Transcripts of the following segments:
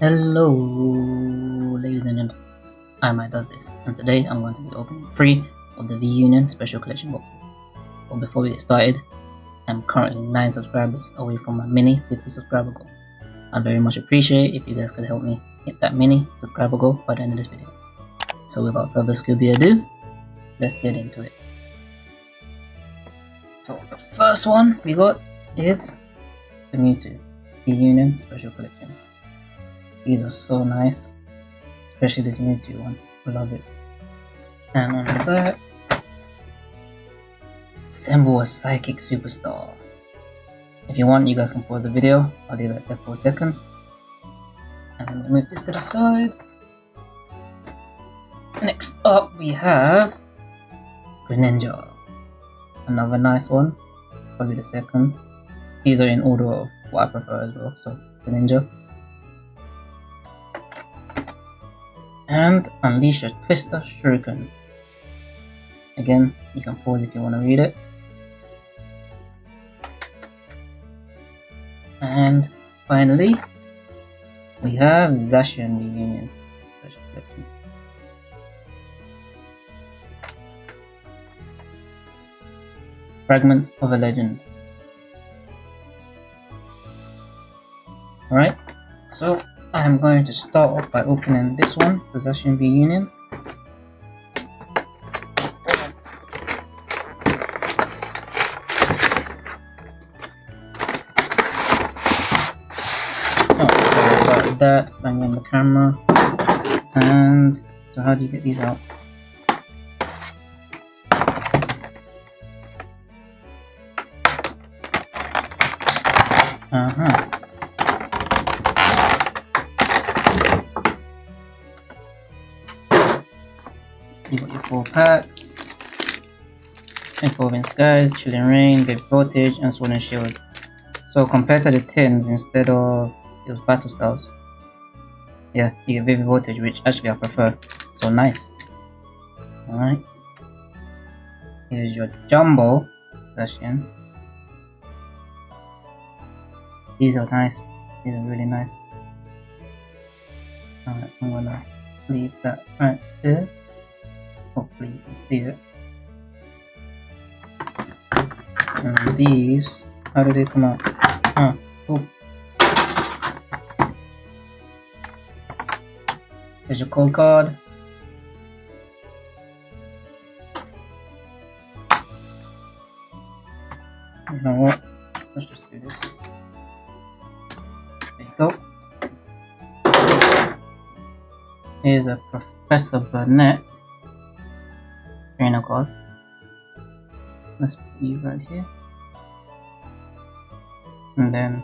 Hello, ladies and gentlemen. I might does this, and today I'm going to be opening three of the V Union Special Collection boxes. But before we get started, I'm currently 9 subscribers away from my mini 50 subscriber goal. I'd very much appreciate if you guys could help me hit that mini subscriber goal by the end of this video. So without further ado, let's get into it. So the first one we got is the Mewtwo V Union Special Collection. These are so nice, especially this Mewtwo one. I love it. And on the back, assemble a psychic superstar. If you want, you guys can pause the video. I'll leave it there for a second. And move this to the side. Next up, we have Greninja. Another nice one. Probably the second. These are in order of what I prefer as well. So Greninja. And unleash a Twister Shuriken. Again, you can pause if you want to read it. And finally, we have Zacian Reunion Fragments of a Legend. Alright, so I'm going to start off by opening this one, the Zacian V Union. Oh, that, banging the camera. And so how do you get these out? Uh-huh. Four packs. Evolving Skies, Chilling Reign, Vivid Voltage, and Sword and Shield. So compared to the tins, instead of those Battle Styles. Yeah, you get Vivid Voltage, which actually I prefer. So nice. Alright. Here's your Jumbo Zacian. These are nice. These are really nice. Alright, I'm gonna leave that right there. Hopefully you see it. And these, how do they come out? Ah, oh. There's your code card. You know what? Let's just do this. There you go. Here's a Professor Burnet Let's put you right here. And then,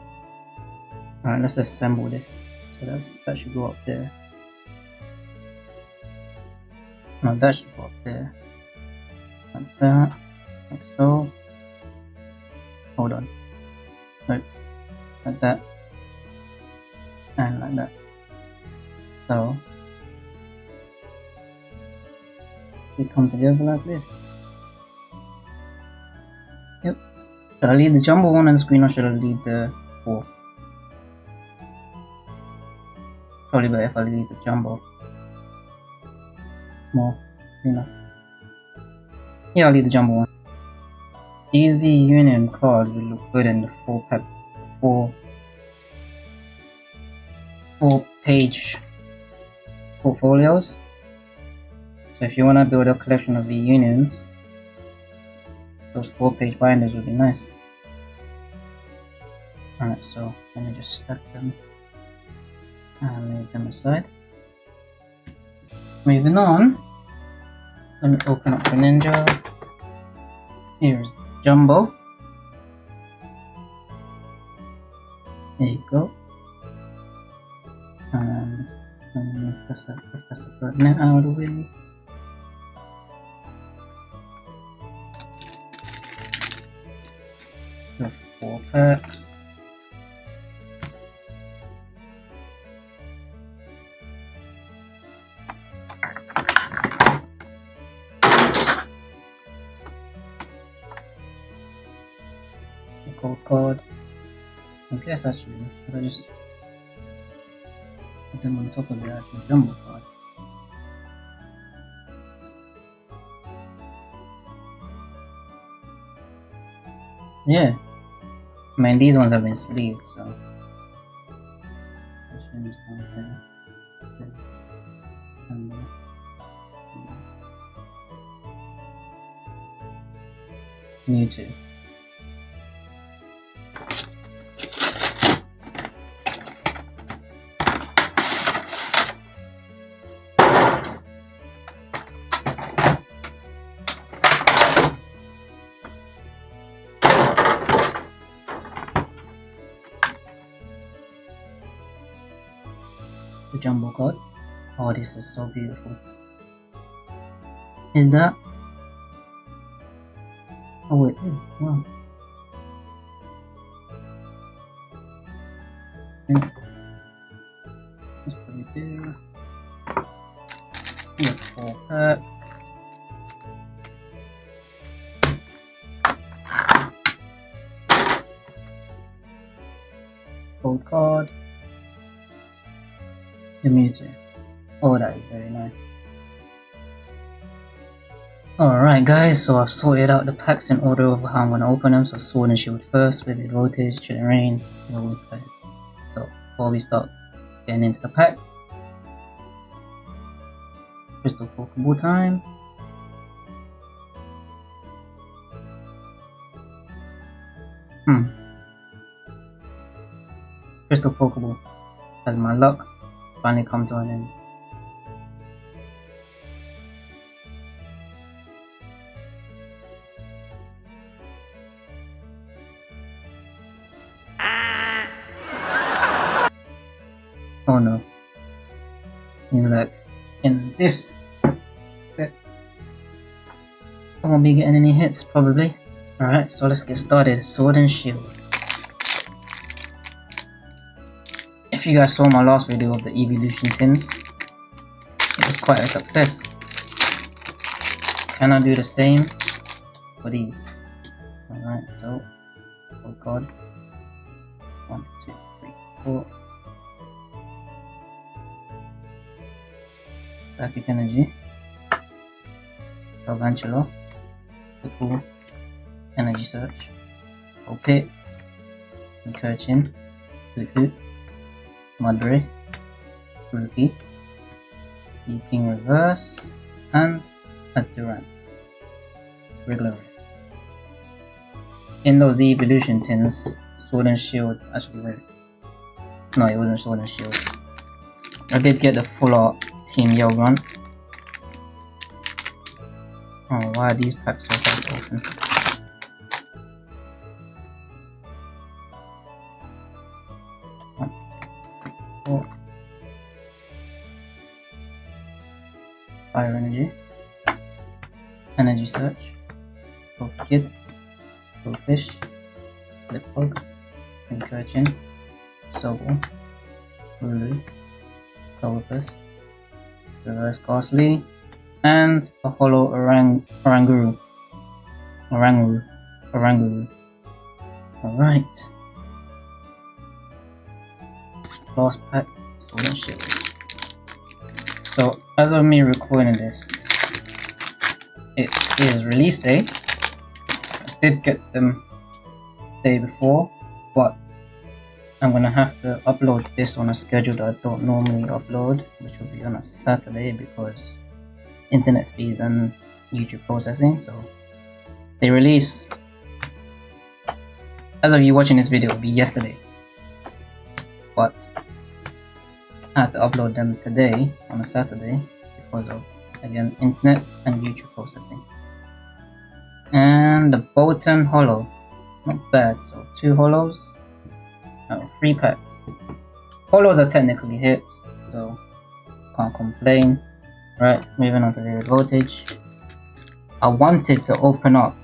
alright, let's assemble this. So that's, that should go up there. No, that should go up there. Like that. Like so. Hold on. Like, like that. Come together like this. Yep. Should I leave the jumbo one on the screen or should I leave the four? Probably better if I leave the jumbo. More, you know. Yeah, I'll leave the jumbo one. These V Union cards will look good in the four pack, four, four page portfolios. So if you want to build a collection of V-Unions, those four page binders would be nice. Alright, so let me just stack them and leave them aside. Moving on, let me open up the Ninja. Here's Jumbo. There you go. And let me press that Professor Burnet out of the way. Uh, the code card. I guess actually, should I just Put them on top of the actual jumbo card. Yeah. I mean, these ones have been sleeved, so. Mewtwo. The jumbo card. Oh, this is so beautiful. Is that Oh, it is. Wow. Let's put it there. We have four Alright guys, so I've sorted out the packs in order of how I'm going to open them. So Sword and Shield first, Vivid Voltage, Chilling Reign, and all these guys. So before we start getting into the packs, Crystal Pokeball time. Hmm. Crystal Pokeball has my luck finally come to an end. Be getting any hits probably. Alright, so let's get started. Sword and Shield. If you guys saw my last video of the evolution tins, it was quite a success. Can I do the same for these? Alright, so, oh god. One, two, three, four. Psychic Energy, Galvantula, full Energy Search, Opit, Incursion, Hoothoot, Mudbray, Rookie, Seeking Reverse, and a Durant. Regular. In those evolution tins, Sword and Shield actually wait. No, it wasn't Sword and Shield. I did get the full art Team Yell Grunt. Oh, why are these packs so to four. Fire Energy. Energy Search. Go Kid. Go Fish. Flipbug. Incursion. Sobble. Lulu. Clovis reverse Gastly, and a hollow Orang Oranguru. Oranguru. Oranguru. Alright. Last pack. So, as of me recording this, it is release day. I did get them day before, but I'm gonna have to upload this on a schedule that I don't normally upload, which will be on a Saturday because internet speeds and YouTube processing. So they release as of you watching this video, will be yesterday, but I had to upload them today on a Saturday because of again internet and YouTube processing. And the Bolton Hollow, not bad. So two hollows Oh, free packs. Polos are technically hits, so can't complain. Right, moving on to the voltage. I wanted to open up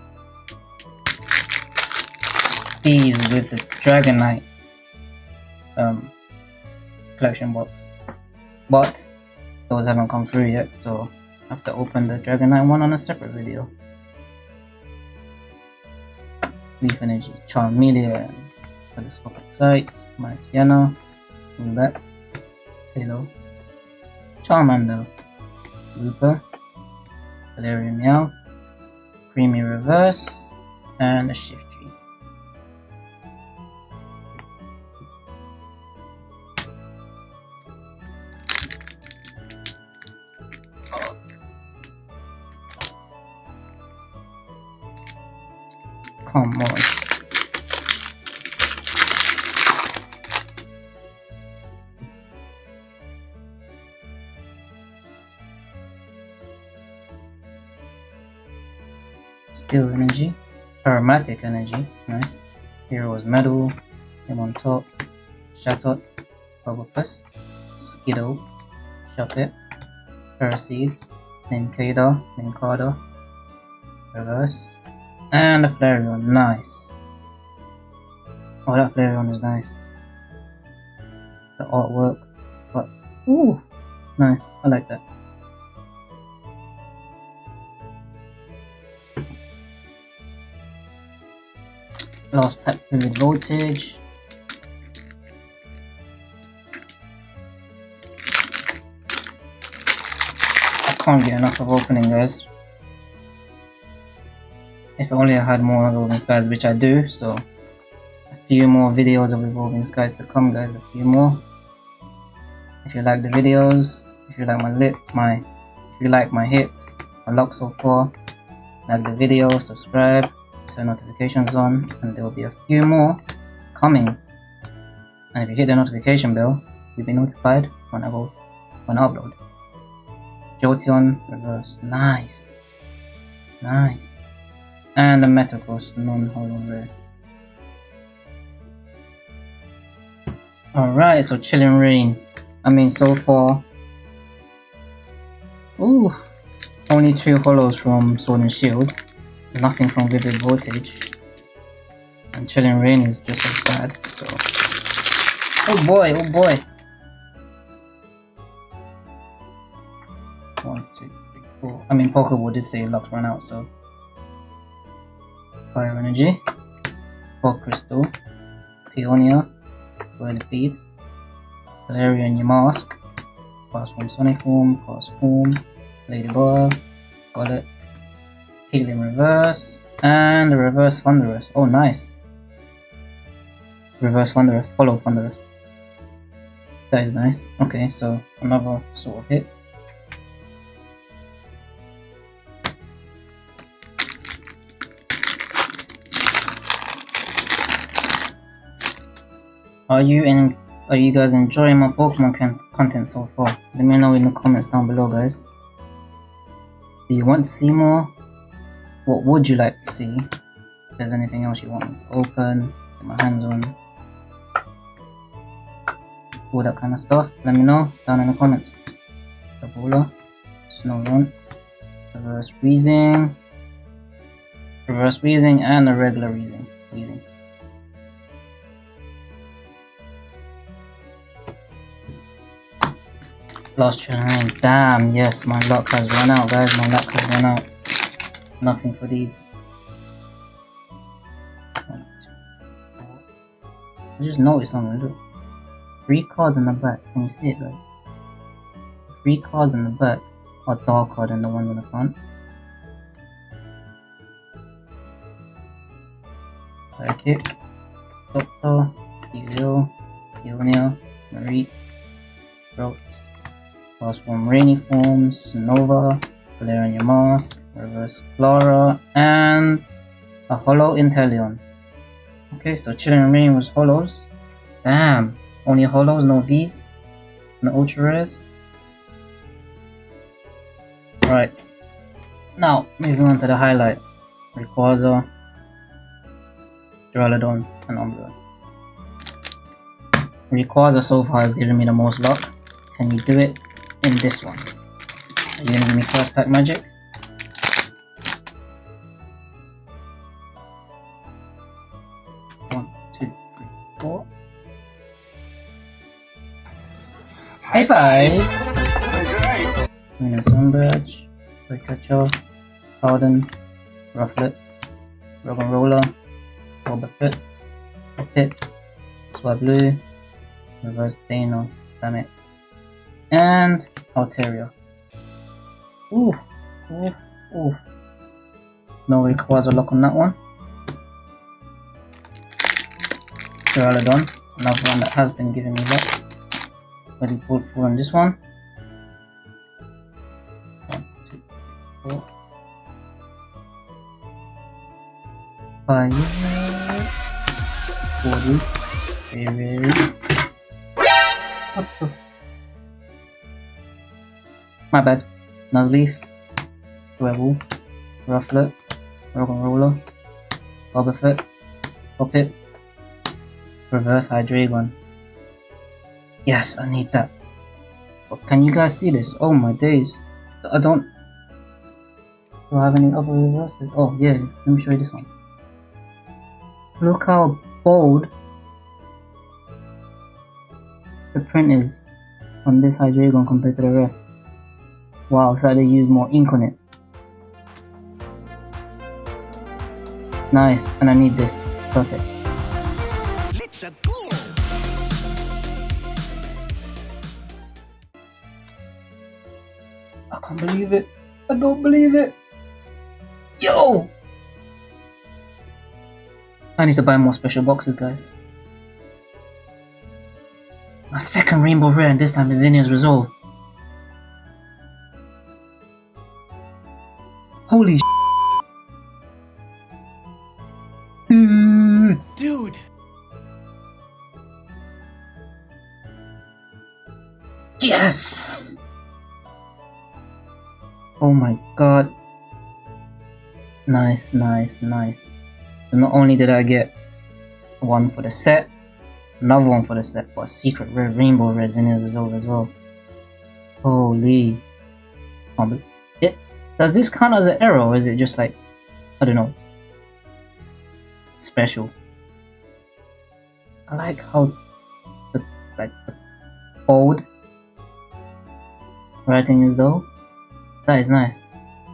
these with the Dragonite um, collection box, but those haven't come through yet, so I have to open the Dragonite one on a separate video. Leaf Energy, Charmeleon, telescopic sight, Marciano, all that. Halo, Charmander, Looper, Galarian Meow, Creamy Reverse, and a Shift Come on. Steel energy, aromatic energy, nice. Hero's medal, him on top, Shatot, Bubblepus, Skiddo, Shuppet, Paraseed, Nincada, Nincada, Reverse, and a Flareon, nice. Oh, that Flareon is nice. The artwork, but ooh, nice. I like that. Last pack vivid voltage. I can't get enough of opening guys. If only I had more Evolving Skies, which I do, so a few more videos of Evolving Skies to come, guys, a few more. If you like the videos, if you like my lit, my, if you like my hits, my luck so far, like the video, subscribe, turn notifications on, and there will be a few more coming. And if you hit the notification bell, you'll be notified when I go, when I upload. Jolteon reverse, nice, nice and a Metagross non-holo rare. Alright, so Chilling Reign. I mean, so far... Ooh! Only two holos from Sword and Shield. Nothing from Vivid Voltage. And Chilling Reign is just as bad, so... Oh boy, oh boy! One, two, three, four. I mean, Pokeball did say locks run out, so Fire Energy, Fog Crystal, Peonia, Royal Feed, Galarian Yamask, Castform Sonic Form, Castform, Ladybug, got it, Healing Reverse, and Reverse Thundurus. Oh, nice! Reverse Thundurus, Hollow Thundurus. That is nice. Okay, so another sort of hit. Are you in? Are you guys enjoying my Pokemon content so far? Let me know in the comments down below, guys. Do you want to see more? What would you like to see? If there's anything else you want me to open, get my hands on, all that kind of stuff, let me know down in the comments. Ebola, Snorunt, Reverse Weezing, Reverse Weezing, and a regular Weezing. Weezing. Lost train. Damn, yes, my luck has run out, guys. My luck has run out. Nothing for these. I just noticed something. Look. Three cards in the back. Can you see it, guys? Three cards in the back are darker than the ones in the front. Psychic, Doctor, Celio, Peonia, Marie, Rotes. Forms, Nova, Galarian Yamask, Reverse Klara, and a Holo Inteleon. Okay, so Chilling Reign was Holos. Damn, only Holos, no Vs, no Ultra Rares. Right, now moving on to the highlight. Rayquaza, Duraludon, and Umbreon. Rayquaza so far has given me the most luck. Can you do it? In this one. Are you gonna give me first pack magic? One, two, three, four. High five! Minus Sunbridge, Pikachu, Harden, Rufflet, Roggenrola, Wobbuffet, Pit, Swablu, Reverse Dano, damn it. And Altaria. Ooh, ooh, ooh. No requires a lock on that one. Duraludon, another one that has been giving me luck. Ready pulled for on this. One, My bad. Nuzleaf. Rebel. Rufflet. Roggenrola. Boba Fett. Hoppip. Reverse Hydreigon. Yes, I need that. But can you guys see this? Oh my days. I don't... Do I have any other reverses? Oh yeah, let me show you this one. Look how bold the print is on this Hydreigon compared to the rest. Wow, so they use more ink on it. Nice, and I need this. Perfect. I can't believe it. I don't believe it. Yo! I need to buy more special boxes, guys. My second rainbow rare, and this time is Zinnia's Resolve. Holy Dude! Dude! Yes! Oh my god. Nice, nice, nice. So not only did I get one for the set, another one for the set, but secret rare rainbow Zinnia's resolve as well. Holy. Does this count as an error or is it just like, I don't know, special? I like how the, like, the bold writing is though. That is nice.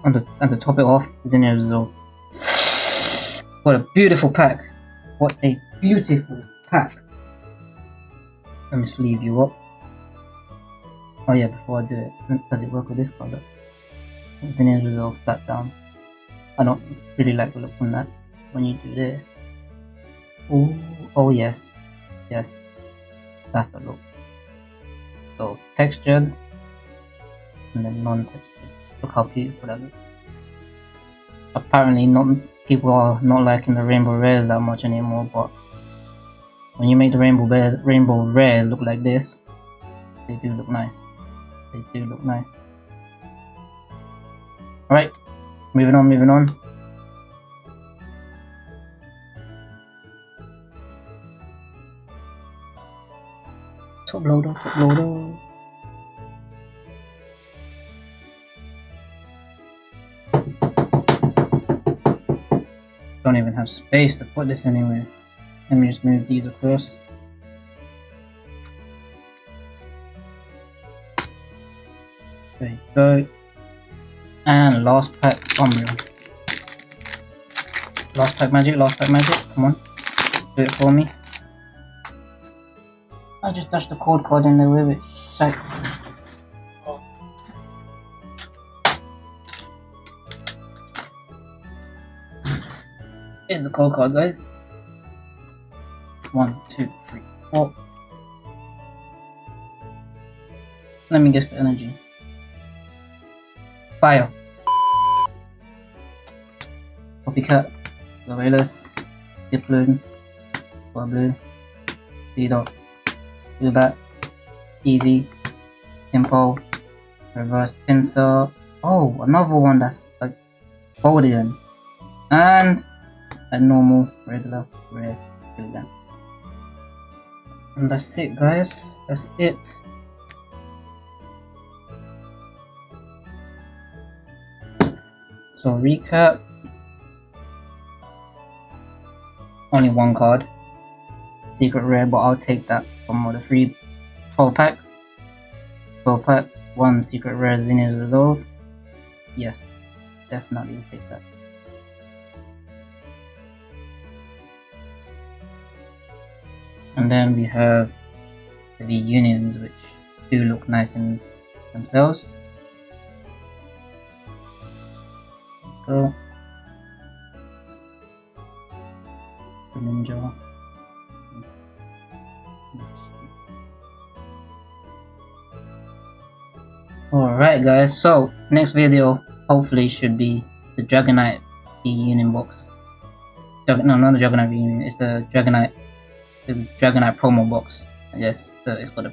And to, and to top it off, Zinnia Resolve. What a beautiful pack. What a beautiful pack. Let me sleeve you up. Oh yeah, before I do it, does it work with this color? Zinnia's Resolve flat down. I don't really like the look on that. When you do this. Oh, oh yes. Yes. That's the look. So textured and then non-textured. Look how beautiful that looks. Apparently not people are not liking the rainbow rares that much anymore, but when you make the rainbow bears, rainbow rares look like this, they do look nice. They do look nice. Alright, moving on, moving on. Top loader, top loader. don't even have space to put this anywhere. Let me just move these across. Last pack Umbreon. Last pack magic, last pack magic. Come on. Do it for me. I just touched the code card in there with it. Shite. Here's the code card, guys. One, two, three, four. Let me guess the energy. Fire. Copycat. Gorillas. Skiploom. Blue. Seedot. Zubat. Eevee. Simple. Reverse Pinsir. Oh, another one that's like folded And a normal, regular, rare. And that's it guys, that's it. So recap, only one card, secret rare, but I'll take that from all the free 12 packs. 12 pack, one secret rare Zinnia's Resolve. Yes, definitely take that. and then we have the unions which do look nice in themselves. Go. Ninja. Alright guys, so next video hopefully should be the Dragonite V Union box. Drag no, not the Dragonite V Union, it's the Dragonite the Dragonite promo box. I guess the, it's got a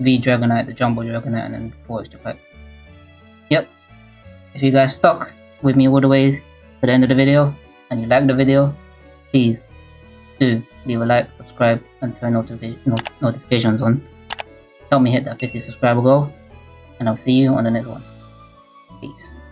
V Dragonite, the Jumbo Dragonite, and then four extra packs. Yep. If you guys stuck with me all the way to the end of the video and you like the video, please do leave a like, subscribe, and turn notification not notifications on. Help me hit that 50 subscriber goal and I'll see you on the next one. Peace.